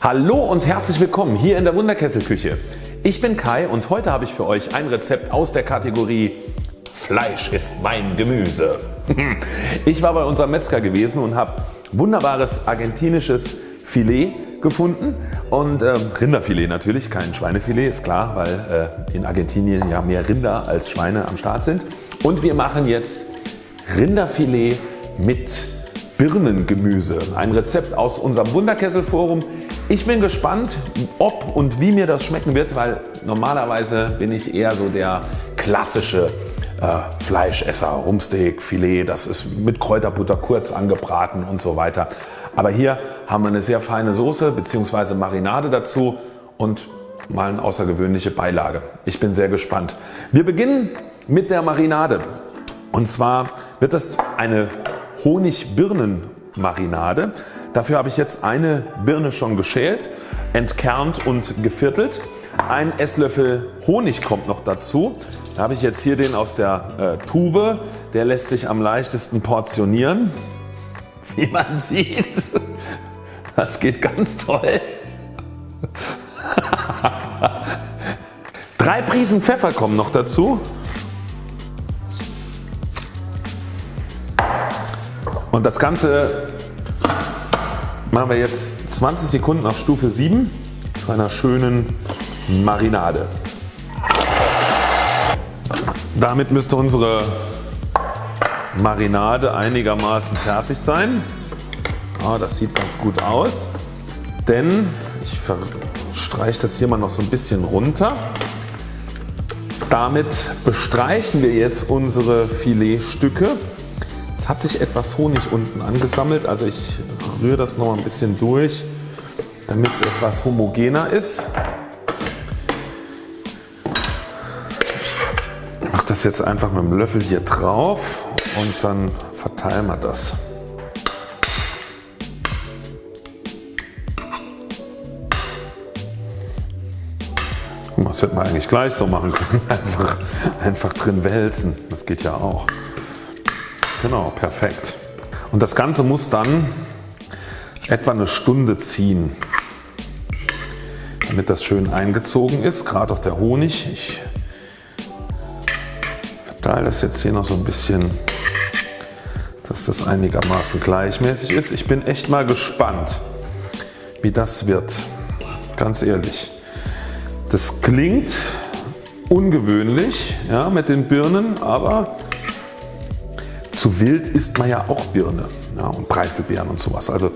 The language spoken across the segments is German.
Hallo und herzlich willkommen hier in der Wunderkesselküche. Ich bin Kai und heute habe ich für euch ein Rezept aus der Kategorie Fleisch ist mein Gemüse. Ich war bei unserem Metzger gewesen und habe wunderbares argentinisches Filet gefunden und äh, Rinderfilet natürlich, kein Schweinefilet ist klar, weil äh, in Argentinien ja mehr Rinder als Schweine am Start sind. Und wir machen jetzt Rinderfilet mit Birnengemüse. Ein Rezept aus unserem Wunderkesselforum. Ich bin gespannt ob und wie mir das schmecken wird, weil normalerweise bin ich eher so der klassische äh, Fleischesser, Rumsteak, Filet, das ist mit Kräuterbutter kurz angebraten und so weiter. Aber hier haben wir eine sehr feine Soße bzw. Marinade dazu und mal eine außergewöhnliche Beilage. Ich bin sehr gespannt. Wir beginnen mit der Marinade und zwar wird das eine Honig-Birnen-Marinade. Dafür habe ich jetzt eine Birne schon geschält, entkernt und geviertelt. Ein Esslöffel Honig kommt noch dazu. Da habe ich jetzt hier den aus der äh, Tube. Der lässt sich am leichtesten portionieren. Wie man sieht. Das geht ganz toll. Drei Prisen Pfeffer kommen noch dazu. Und das Ganze machen wir jetzt 20 Sekunden auf Stufe 7 zu einer schönen Marinade. Damit müsste unsere Marinade einigermaßen fertig sein. Ja, das sieht ganz gut aus. Denn ich streiche das hier mal noch so ein bisschen runter. Damit bestreichen wir jetzt unsere Filetstücke hat sich etwas Honig unten angesammelt. Also ich rühre das noch ein bisschen durch damit es etwas homogener ist. Ich mache das jetzt einfach mit dem Löffel hier drauf und dann verteilen wir das. Das hätte man eigentlich gleich so machen können. Einfach, einfach drin wälzen. Das geht ja auch. Genau, perfekt. Und das Ganze muss dann etwa eine Stunde ziehen, damit das schön eingezogen ist, gerade auch der Honig. Ich verteile das jetzt hier noch so ein bisschen, dass das einigermaßen gleichmäßig ist. Ich bin echt mal gespannt wie das wird, ganz ehrlich. Das klingt ungewöhnlich ja, mit den Birnen, aber zu wild isst man ja auch Birne ja, und Preiselbeeren und sowas. Also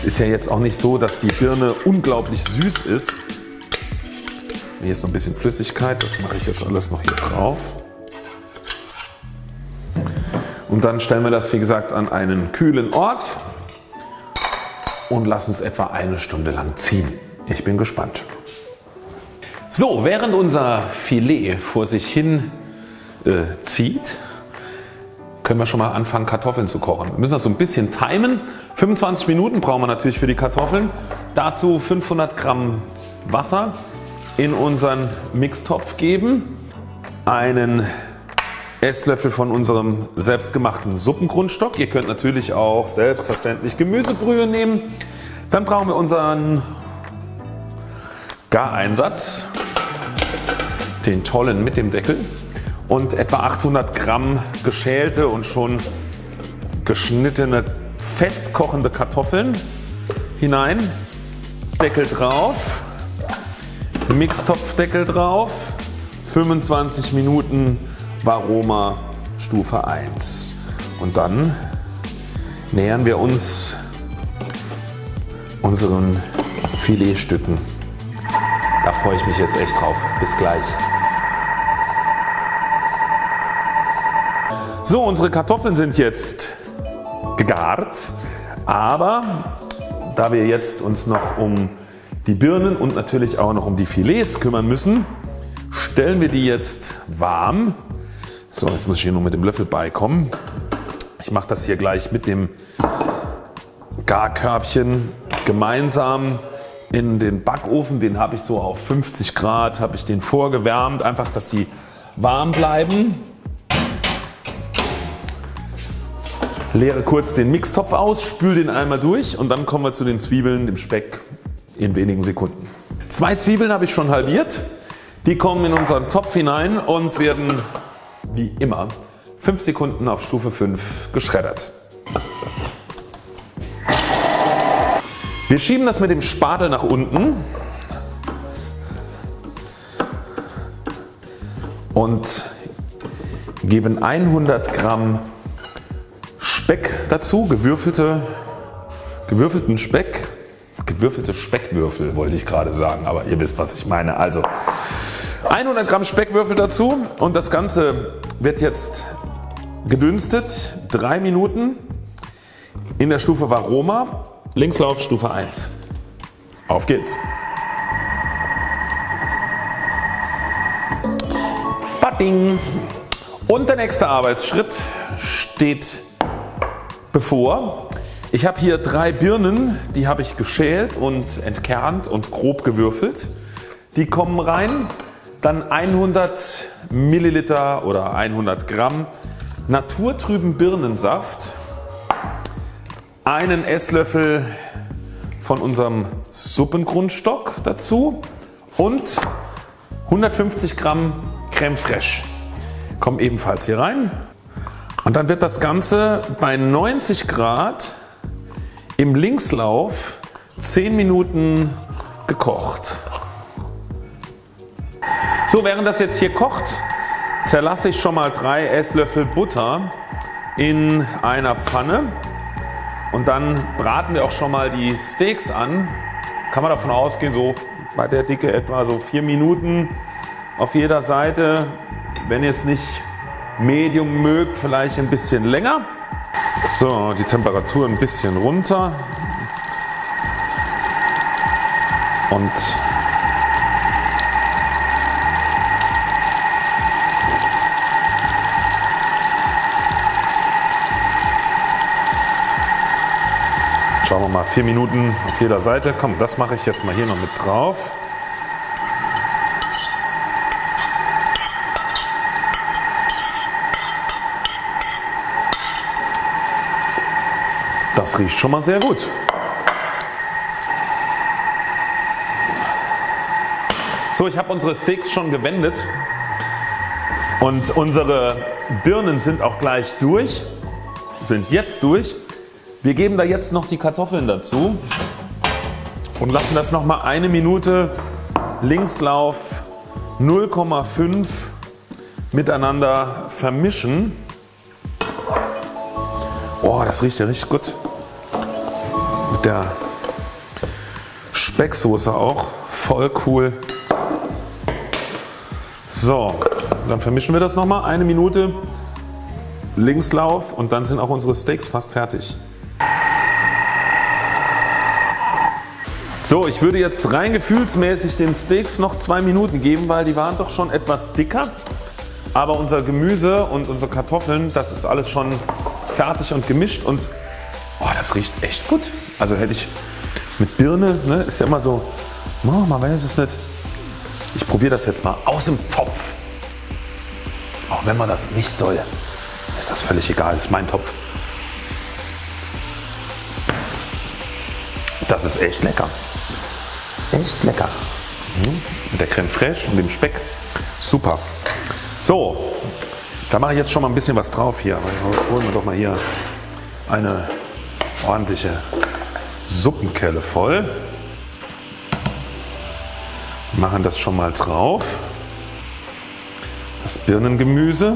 es ist ja jetzt auch nicht so dass die Birne unglaublich süß ist. Hier ist noch ein bisschen Flüssigkeit, das mache ich jetzt alles noch hier drauf. Und dann stellen wir das wie gesagt an einen kühlen Ort und lassen es etwa eine Stunde lang ziehen. Ich bin gespannt. So, während unser Filet vor sich hin äh, zieht, können wir schon mal anfangen Kartoffeln zu kochen. Wir müssen das so ein bisschen timen. 25 Minuten brauchen wir natürlich für die Kartoffeln. Dazu 500 Gramm Wasser in unseren Mixtopf geben. Einen Esslöffel von unserem selbstgemachten Suppengrundstock. Ihr könnt natürlich auch selbstverständlich Gemüsebrühe nehmen. Dann brauchen wir unseren Gareinsatz, den tollen mit dem Deckel und etwa 800 Gramm geschälte und schon geschnittene festkochende Kartoffeln hinein. Deckel drauf, Mixtopfdeckel drauf, 25 Minuten Varoma Stufe 1 und dann nähern wir uns unseren Filetstücken. Da freue ich mich jetzt echt drauf. Bis gleich. So unsere Kartoffeln sind jetzt gegart, aber da wir jetzt uns noch um die Birnen und natürlich auch noch um die Filets kümmern müssen, stellen wir die jetzt warm. So jetzt muss ich hier nur mit dem Löffel beikommen. Ich mache das hier gleich mit dem Garkörbchen gemeinsam in den Backofen. Den habe ich so auf 50 Grad habe ich den vorgewärmt, einfach dass die warm bleiben. Leere kurz den Mixtopf aus, spül den einmal durch und dann kommen wir zu den Zwiebeln, dem Speck in wenigen Sekunden. Zwei Zwiebeln habe ich schon halbiert. Die kommen in unseren Topf hinein und werden wie immer 5 Sekunden auf Stufe 5 geschreddert. Wir schieben das mit dem Spatel nach unten und geben 100 Gramm Speck dazu, gewürfelte, gewürfelten Speck, gewürfelte Speckwürfel wollte ich gerade sagen, aber ihr wisst was ich meine. Also 100 Gramm Speckwürfel dazu und das Ganze wird jetzt gedünstet 3 Minuten in der Stufe Varoma, Linkslauf Stufe 1. Auf geht's! Batting. Und der nächste Arbeitsschritt steht bevor. Ich habe hier drei Birnen, die habe ich geschält und entkernt und grob gewürfelt. Die kommen rein. Dann 100 Milliliter oder 100 Gramm naturtrüben Birnensaft. Einen Esslöffel von unserem Suppengrundstock dazu und 150 Gramm Creme Fraiche kommen ebenfalls hier rein und dann wird das Ganze bei 90 Grad im Linkslauf 10 Minuten gekocht. So während das jetzt hier kocht zerlasse ich schon mal 3 Esslöffel Butter in einer Pfanne und dann braten wir auch schon mal die Steaks an. Kann man davon ausgehen so bei der Dicke etwa so 4 Minuten auf jeder Seite. Wenn es nicht Medium mögt, vielleicht ein bisschen länger. So, die Temperatur ein bisschen runter. Und Schauen wir mal 4 Minuten auf jeder Seite. Komm, das mache ich jetzt mal hier noch mit drauf. Das riecht schon mal sehr gut. So ich habe unsere Steaks schon gewendet und unsere Birnen sind auch gleich durch, sind jetzt durch. Wir geben da jetzt noch die Kartoffeln dazu und lassen das noch mal eine Minute Linkslauf 0,5 miteinander vermischen. Oh, das riecht ja richtig gut. Der Specksoße auch. Voll cool. So, dann vermischen wir das nochmal. Eine Minute Linkslauf und dann sind auch unsere Steaks fast fertig. So, ich würde jetzt rein gefühlsmäßig den Steaks noch zwei Minuten geben, weil die waren doch schon etwas dicker. Aber unser Gemüse und unsere Kartoffeln, das ist alles schon fertig und gemischt und oh, das riecht echt gut. Also hätte ich mit Birne, ne, ist ja immer so, oh, man weiß es nicht. Ich probiere das jetzt mal aus dem Topf. Auch wenn man das nicht soll, ist das völlig egal, ist mein Topf. Das ist echt lecker. Echt lecker. Mhm. Mit der Creme fraiche und dem Speck. Super. So, da mache ich jetzt schon mal ein bisschen was drauf hier. Holen wir doch mal hier eine ordentliche Suppenkelle voll. Machen das schon mal drauf. Das Birnengemüse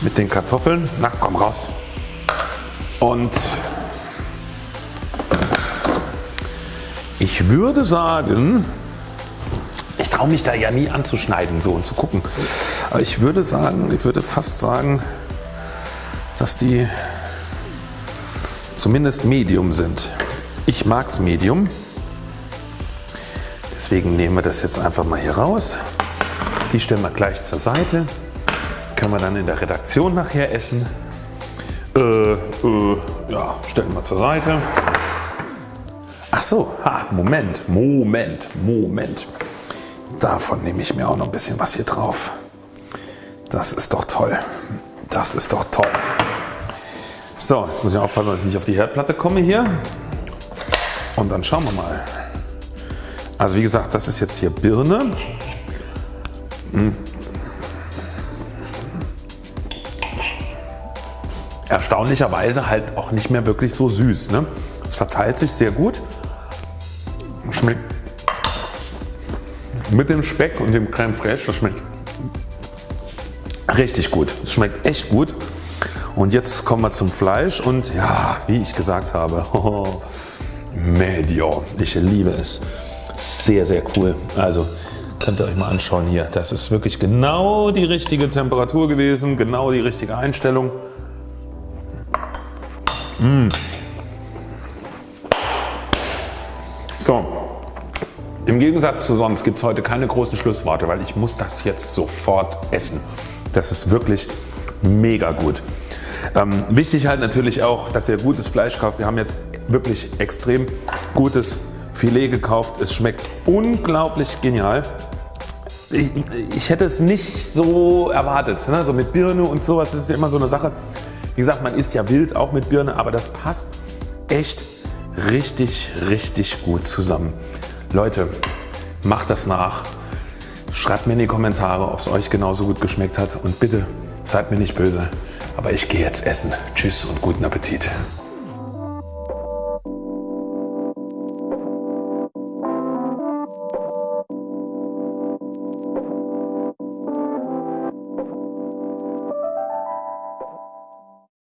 mit den Kartoffeln. Na komm raus. Und ich würde sagen, ich traue mich da ja nie anzuschneiden so und zu gucken. Aber ich würde sagen, ich würde fast sagen, dass die zumindest Medium sind. Ich mag es Medium. Deswegen nehmen wir das jetzt einfach mal hier raus. Die stellen wir gleich zur Seite. Können wir dann in der Redaktion nachher essen. Äh, äh, ja, stellen wir zur Seite. Ach so, ha, Moment, Moment, Moment. Davon nehme ich mir auch noch ein bisschen was hier drauf. Das ist doch toll. Das ist doch toll. So, jetzt muss ich aufpassen, dass ich nicht auf die Herdplatte komme hier. Und dann schauen wir mal. Also wie gesagt, das ist jetzt hier Birne. Hm. Erstaunlicherweise halt auch nicht mehr wirklich so süß. Ne? Es verteilt sich sehr gut. Schmeckt mit dem Speck und dem Creme fraiche, das schmeckt richtig gut. Es schmeckt echt gut. Und jetzt kommen wir zum Fleisch und ja, wie ich gesagt habe, Medio, ich liebe es. Sehr, sehr cool. Also könnt ihr euch mal anschauen hier. Das ist wirklich genau die richtige Temperatur gewesen, genau die richtige Einstellung. Mmh. So, im Gegensatz zu sonst gibt es heute keine großen Schlussworte, weil ich muss das jetzt sofort essen. Das ist wirklich mega gut. Ähm, wichtig halt natürlich auch, dass ihr gutes Fleisch kauft. Wir haben jetzt wirklich extrem gutes Filet gekauft. Es schmeckt unglaublich genial. Ich, ich hätte es nicht so erwartet. Ne? So mit Birne und sowas ist ja immer so eine Sache. Wie gesagt, man isst ja wild auch mit Birne, aber das passt echt richtig, richtig gut zusammen. Leute, macht das nach. Schreibt mir in die Kommentare, ob es euch genauso gut geschmeckt hat und bitte seid mir nicht böse. Aber ich gehe jetzt essen. Tschüss und guten Appetit.